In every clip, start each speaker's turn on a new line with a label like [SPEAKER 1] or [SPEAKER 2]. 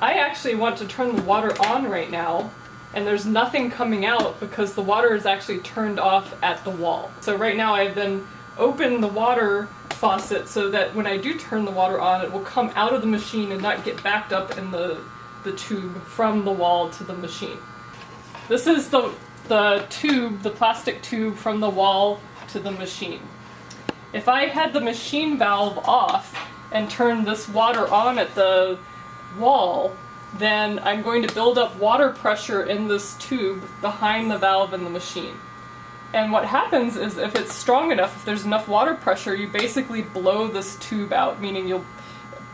[SPEAKER 1] I actually want to turn the water on right now and there's nothing coming out because the water is actually turned off at the wall. So right now I've then opened the water faucet so that when I do turn the water on it will come out of the machine and not get backed up in the, the tube from the wall to the machine. This is the, the tube, the plastic tube from the wall to the machine. If I had the machine valve off and turned this water on at the wall, then I'm going to build up water pressure in this tube behind the valve in the machine. And what happens is if it's strong enough, if there's enough water pressure, you basically blow this tube out, meaning you'll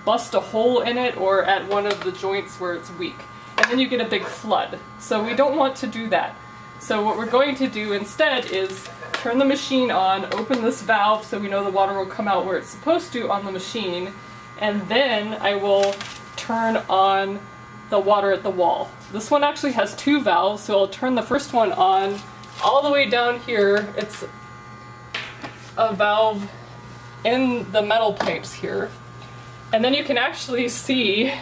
[SPEAKER 1] bust a hole in it or at one of the joints where it's weak. And then you get a big flood. So we don't want to do that. So what we're going to do instead is turn the machine on, open this valve so we know the water will come out where it's supposed to on the machine, and then I will turn on the water at the wall. This one actually has two valves, so I'll turn the first one on all the way down here. It's a valve in the metal pipes here. And then you can actually see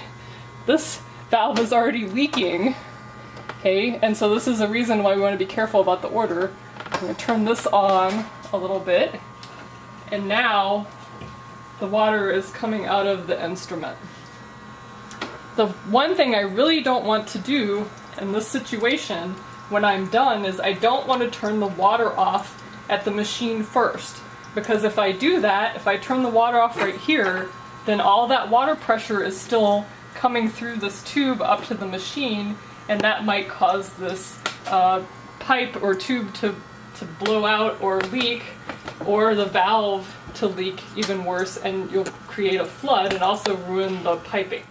[SPEAKER 1] this valve is already leaking. Okay, and so this is a reason why we want to be careful about the order. I'm going to turn this on a little bit. And now the water is coming out of the instrument. The one thing I really don't want to do in this situation when I'm done is I don't want to turn the water off at the machine first. Because if I do that, if I turn the water off right here, then all that water pressure is still coming through this tube up to the machine, and that might cause this uh, pipe or tube to, to blow out or leak, or the valve to leak even worse, and you'll create a flood and also ruin the piping.